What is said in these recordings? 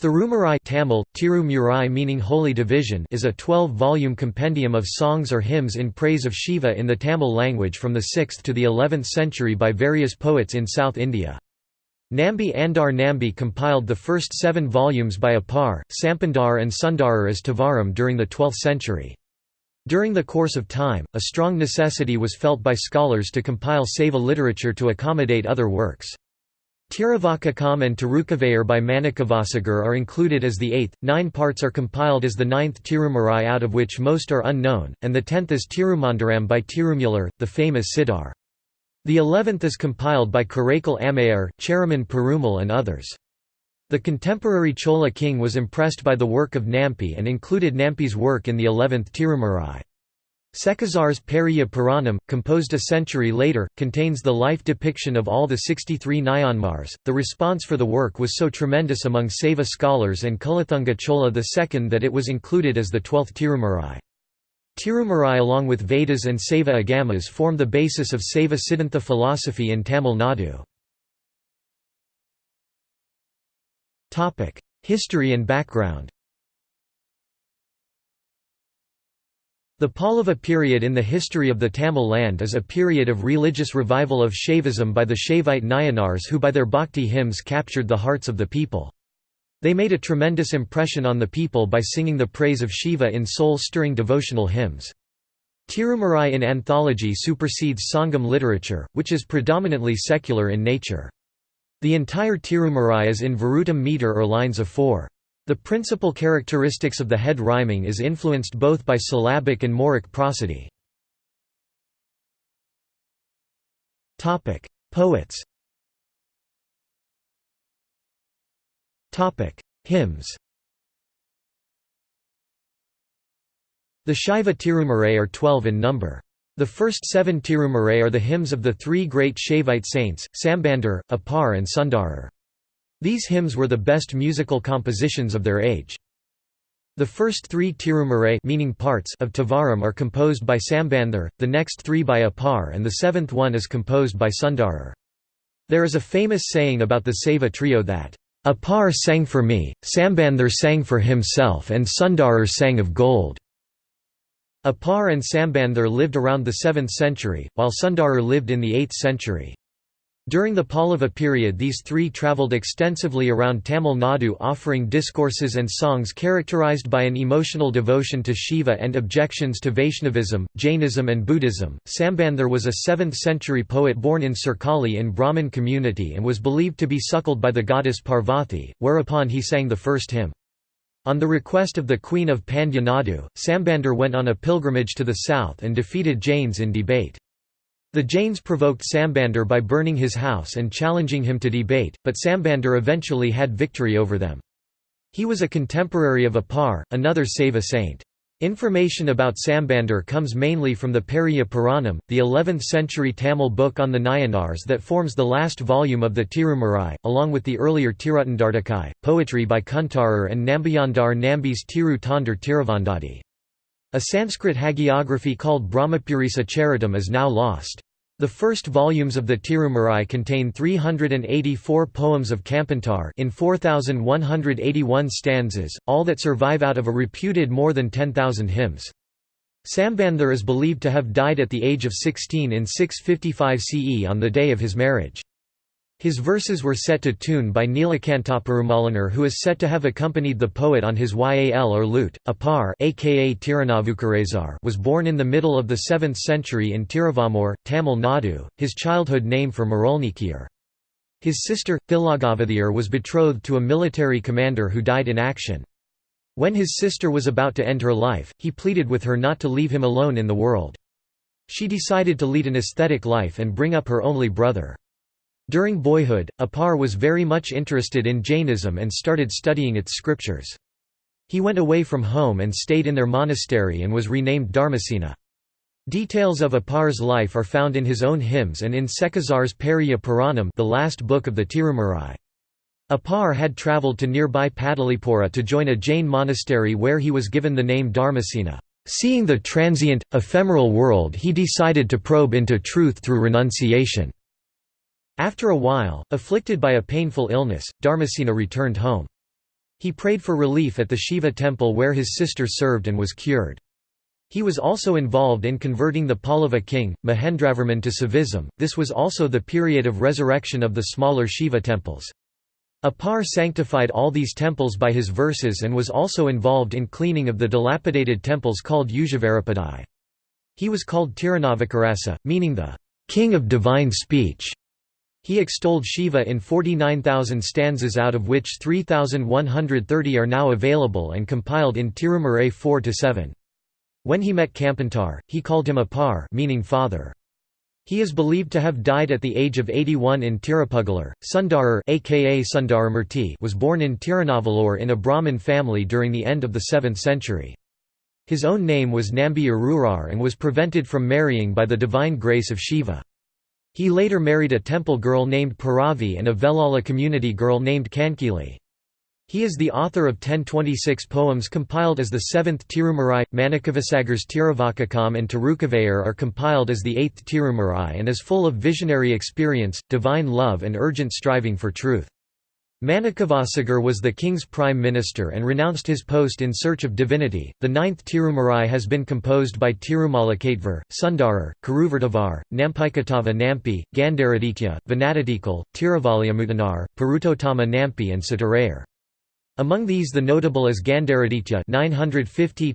Thirumarai Tamil, Tirumurai meaning Holy Division is a 12-volume compendium of songs or hymns in praise of Shiva in the Tamil language from the 6th to the 11th century by various poets in South India. Nambi Andar Nambi compiled the first seven volumes by Appar, Sambandar and Sundarar as Tevaram during the 12th century. During the course of time, a strong necessity was felt by scholars to compile Saiva literature to accommodate other works. Tiruvasagam and Tirukkovaiyar by Manikavasagar are included as the eighth, nine parts are compiled as the ninth Tirumarai out of which most are unknown, and the tenth is Tirumantiram by Tirumular, the famous Siddhar. The eleventh is compiled by Karaikal Ammayar, Cheraman Perumal and others. The contemporary Chola king was impressed by the work of Nampi and included Nampi's work in the eleventh Tirumarai. Sekkizhar's Periya Puranam, composed a century later, contains the life depiction of all the 63 Nayanmars. The response for the work was so tremendous among Saiva scholars and Kulathunga Chola II that it was included as the twelfth Tirumurai. Tirumurai, along with Vedas and Saiva Agamas form the basis of Saiva Siddhanta philosophy in Tamil Nadu. History and background The Pallava period in the history of the Tamil land is a period of religious revival of Shaivism by the Shaivite Nayanars who by their bhakti hymns captured the hearts of the people. They made a tremendous impression on the people by singing the praise of Shiva in soul-stirring devotional hymns. Tirumarai in anthology supersedes Sangam literature, which is predominantly secular in nature. The entire Tirumarai is in Virutam meter or lines of four. The principal characteristics of the head rhyming is influenced both by syllabic and moraic prosody. Poets Hymns The Shaiva Tirumarai are twelve in number. The first seven Tirumarai are the hymns of the three great Shaivite saints, Sambandar, Appar and Sundarar. These hymns were the best musical compositions of their age. The first three tirumarai meaning parts of Tevaram are composed by Sambandhar, the next three by Appar and the seventh one is composed by Sundarar. There is a famous saying about the Saiva trio that, Appar sang for me, Sambandhar sang for himself and Sundarar sang of gold. Appar and Sambandhar lived around the 7th century, while Sundarar lived in the 8th century. During the Pallava period these three travelled extensively around Tamil Nadu offering discourses and songs characterized by an emotional devotion to Shiva and objections to Vaishnavism, Jainism and Buddhism. Sambandar was a 7th-century poet born in Sirkali in Brahmin community and was believed to be suckled by the goddess Parvati, whereupon he sang the first hymn. On the request of the Queen of Pandya Nadu, Sambandar went on a pilgrimage to the south and defeated Jains in debate. The Jains provoked Sambandar by burning his house and challenging him to debate, but Sambandar eventually had victory over them. He was a contemporary of Appar, another Saiva saint. Information about Sambandar comes mainly from the Periya Puranam, the 11th-century Tamil book on the Nayanars that forms the last volume of the Tirumurai, along with the earlier Tiruttandartakai, poetry by Kuntarar and Nambiyandar Nambi's Tiru Tondar Tiruvandadi. A Sanskrit hagiography called Brahmapurisa Charitam is now lost. The first volumes of the Tirumurai contain 384 poems of Kampantar in 4,181 stanzas, all that survive out of a reputed more than 10,000 hymns. Sambandar is believed to have died at the age of 16 in 655 CE on the day of his marriage. His verses were set to tune by Neelakantaperumalanar who is said to have accompanied the poet on his yal or lute. Appar aka was born in the middle of the 7th century in Tiruvamur, Tamil Nadu, his childhood name for Marulnikiyar. His sister, Thilagavathiyar was betrothed to a military commander who died in action. When his sister was about to end her life, he pleaded with her not to leave him alone in the world. She decided to lead an ascetic life and bring up her only brother. During boyhood, Appar was very much interested in Jainism and started studying its scriptures. He went away from home and stayed in their monastery and was renamed Dharmasena. Details of Appar's life are found in his own hymns and in Sekkizhar's Periya Puranam the last book of the Tirumurai. Appar had travelled to nearby Padalipura to join a Jain monastery where he was given the name Dharmasena. Seeing the transient, ephemeral world he decided to probe into truth through renunciation. After a while, afflicted by a painful illness, Dharmasena returned home. He prayed for relief at the Shiva temple where his sister served and was cured. He was also involved in converting the Pallava king, Mahendravarman to Saivism. This was also the period of resurrection of the smaller Shiva temples. Appar sanctified all these temples by his verses and was also involved in cleaning of the dilapidated temples called Ujjavarapadai. He was called Tirunavakarasa, meaning the king of divine speech. He extolled Shiva in 49,000 stanzas out of which 3,130 are now available and compiled in Tirumarai 4–7. When he met Kampantar, he called him Appar meaning father. He is believed to have died at the age of 81 in Tirupugalar. Sundarar aka Sundaramurti was born in Tirunavalur in a Brahmin family during the end of the 7th century. His own name was Nambi Arurar and was prevented from marrying by the divine grace of Shiva. He later married a temple girl named Paravi and a Velala community girl named Kankili. He is the author of 1026 poems compiled as the seventh Tirumurai. Manikavasagar's Tiruvasagam and Tirukkovaiyar are compiled as the eighth Tirumurai and is full of visionary experience, divine love, and urgent striving for truth. Manikavasagar was the king's prime minister and renounced his post in search of divinity. The ninth Tirumurai has been composed by Tirumalakatvar, Sundarar, Karuvartavar, Nampikatava Nampi, Gandaraditya, Vanadadikal, Tiruvalyamutanar, Parutottama Nampi, and Satarayar. Among these the notable is Gandharaditya 950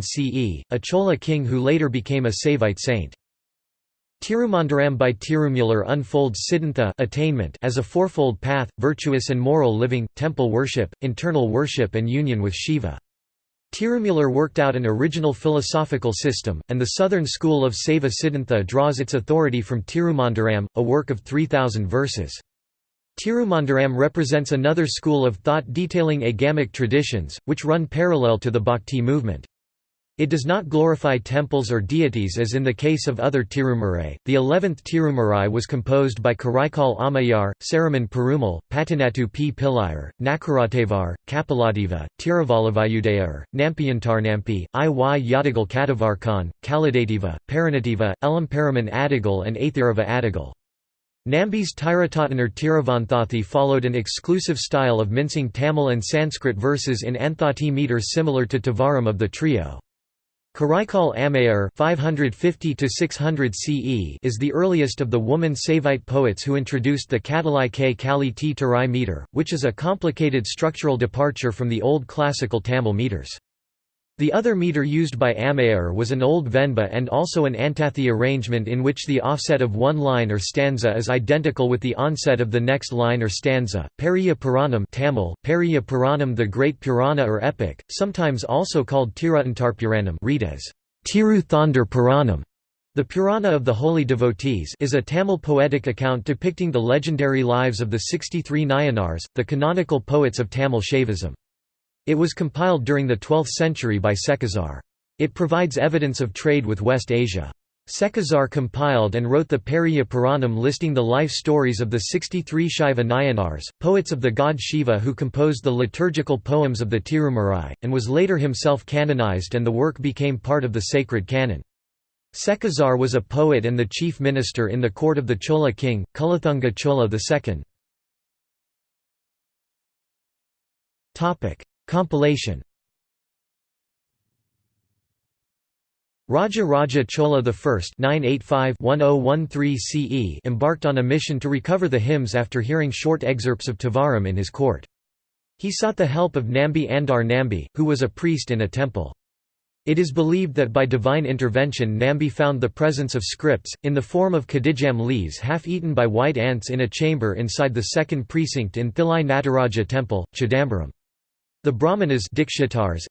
CE, a Chola king who later became a Saivite saint. Tirumantiram by Tirumular unfolds Siddhanta attainment as a fourfold path, virtuous and moral living, temple worship, internal worship and union with Shiva. Tirumular worked out an original philosophical system, and the southern school of Saiva Siddhanta draws its authority from Tirumantiram, a work of 3,000 verses. Tirumantiram represents another school of thought detailing agamic traditions, which run parallel to the Bhakti movement. It does not glorify temples or deities as in the case of other Tirumurai. The eleventh Tirumurai was composed by Karaikal Ammayar, Cheraman Perumal, Patanattu P. Pillayar, Nakaratevar, Kapiladiva, Tiruvalavayudayar, Nampiyantarnampi, I. Y. Yadagal Katavarkan, Kaladativa, Paranativa, Elamparaman Adigal and Athirava Adigal. Nambi's Tiratattanar Tiravanthathi followed an exclusive style of mincing Tamil and Sanskrit verses in Anthathi meter similar to Tevaram of the trio. Karaikal Ammayar 550 CE is the earliest of the woman Saivite poets who introduced the Katalai K Kali T Tarai meter, which is a complicated structural departure from the old classical Tamil meters. The other meter used by Ammayar was an old Venba and also an Antathi arrangement in which the offset of one line or stanza is identical with the onset of the next line or stanza. Periya Puranam Tamil, Periya Puranam the Great Purana or Epic, sometimes also called Tirutantarpuranam read as Tiru Thondar Puranam. The Purana of the Holy Devotees is a Tamil poetic account depicting the legendary lives of the 63 Nayanars, the canonical poets of Tamil Shaivism. It was compiled during the 12th century by Sekkizhar. It provides evidence of trade with West Asia. Sekkizhar compiled and wrote the Periya Puranam listing the life stories of the 63 Shaiva Nayanars, poets of the god Shiva who composed the liturgical poems of the Tirumarai, and was later himself canonized and the work became part of the sacred canon. Sekkizhar was a poet and the chief minister in the court of the Chola king, Kulathunga Chola II. Compilation Raja Raja Chola I oh CE embarked on a mission to recover the hymns after hearing short excerpts of Tevaram in his court. He sought the help of Nambi Andar Nambi, who was a priest in a temple. It is believed that by divine intervention Nambi found the presence of scripts, in the form of cadjan leaves half-eaten by white ants in a chamber inside the second precinct in Thillai Nataraja temple, Chidambaram. The Brahmanas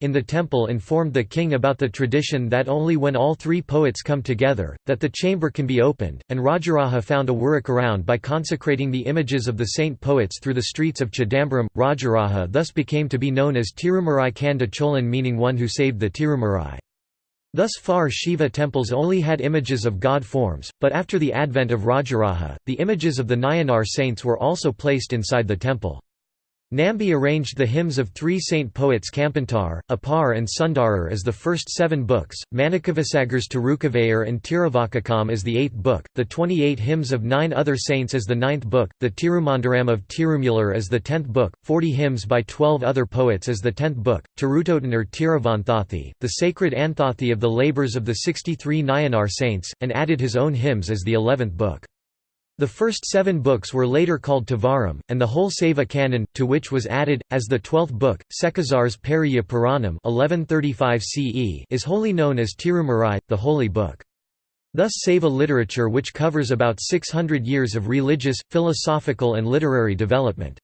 in the temple informed the king about the tradition that only when all three poets come together, that the chamber can be opened, and Rajaraja found a workaround by consecrating the images of the saint poets through the streets of Chidambaram. Rajaraja thus became to be known as Tirumarai Kanda Cholan meaning one who saved the Tirumarai. Thus far Shiva temples only had images of god forms, but after the advent of Rajaraja, the images of the Nayanar saints were also placed inside the temple. Nambi arranged the hymns of three saint poets Kampantar, Appar and Sundarar as the first seven books, Manikavasagar's Tirukkovaiyar and Tiruvasagam as the eighth book, the 28 hymns of nine other saints as the ninth book, the Tirumantiram of Tirumular as the tenth book, 40 hymns by 12 other poets as the tenth book, Tirutotan or Tiruvanthothy, the sacred Anthathi of the labours of the 63 Nayanar saints, and added his own hymns as the eleventh book. The first seven books were later called Tevaram, and the whole Saiva canon, to which was added, as the twelfth book, Sekkizhar's Periya Puranam 1135 CE is wholly known as Tirumurai, the Holy Book. Thus Saiva literature which covers about 600 years of religious, philosophical and literary development.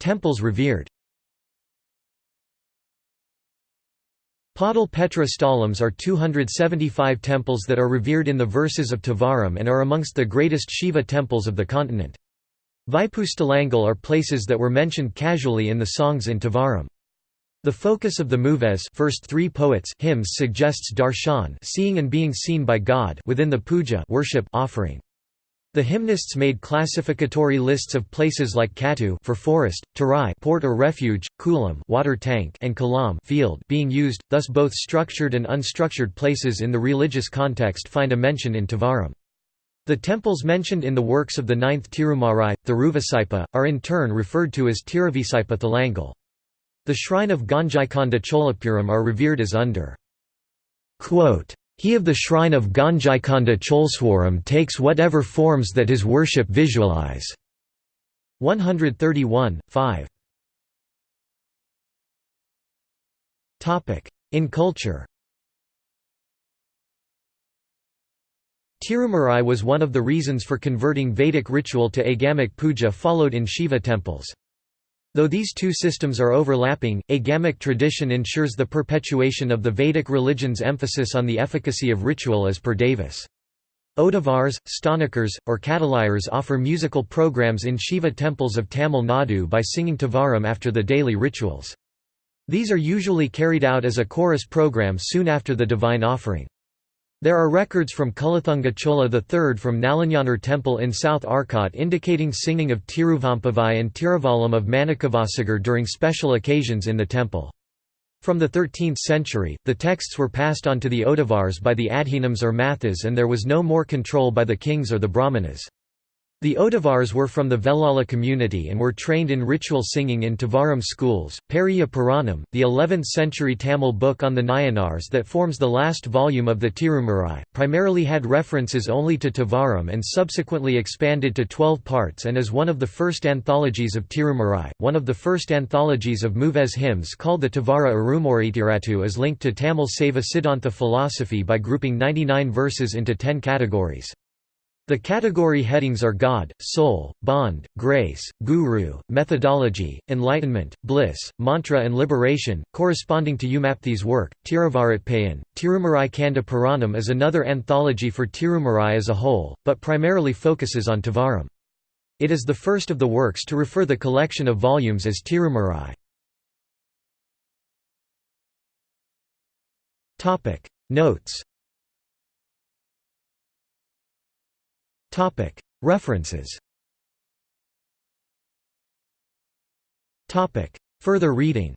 Temples revered Padal Petra Sthalams are 275 temples that are revered in the verses of Tevaram and are amongst the greatest Shiva temples of the continent. Vaipustalangal are places that were mentioned casually in the songs in Tevaram. The focus of the Muvar first three poets hymns suggests darshan seeing and being seen by God within the puja worship offering. The hymnists made classificatory lists of places like Katu for forest, Tarai port or refuge, Kulam water tank and Kalam field being used, thus both structured and unstructured places in the religious context find a mention in Tevaram. The temples mentioned in the works of the ninth Tirumarai, Thiruvasaipa, are in turn referred to as Tiruvisaipa Thalangal. The shrine of Gangaikonda Cholapuram are revered as under Quote, he of the shrine of Gangaikonda Choleswaram takes whatever forms that his worship visualize. 131, 5 In culture Tirumarai was one of the reasons for converting Vedic ritual to agamic puja followed in Shiva temples. Though these two systems are overlapping, agamic tradition ensures the perpetuation of the Vedic religion's emphasis on the efficacy of ritual as per Davis. Oduvars, Sthanikars, or Kadalayars offer musical programs in Shiva temples of Tamil Nadu by singing Tevaram after the daily rituals. These are usually carried out as a chorus program soon after the divine offering. There are records from Kulathunga Chola III from Nalanyanar temple in South Arcot indicating singing of Tiruvempavai and Tiruvalam of Manikavasagar during special occasions in the temple. From the 13th century, the texts were passed on to the Oduvars by the Adhinams or Mathas and there was no more control by the kings or the Brahmanas. The Oduvars were from the Velala community and were trained in ritual singing in Tevaram schools. Periya Puranam, the 11th century Tamil book on the Nayanars that forms the last volume of the Tirumurai, primarily had references only to Tevaram and subsequently expanded to 12 parts and is one of the first anthologies of Tirumurai. One of the first anthologies of Muvar hymns called the Tevara Arumoritiratu is linked to Tamil Saiva Siddhanta philosophy by grouping 99 verses into 10 categories. The category headings are God, Soul, Bond, Grace, Guru, Methodology, Enlightenment, Bliss, Mantra and Liberation, corresponding to Umapathi's work. Tiruvaratpayan, Tirumarai Kanda Puranam is another anthology for Tirumarai as a whole, but primarily focuses on Tevaram. It is the first of the works to refer the collection of volumes as Tirumarai. Notes References. Further reading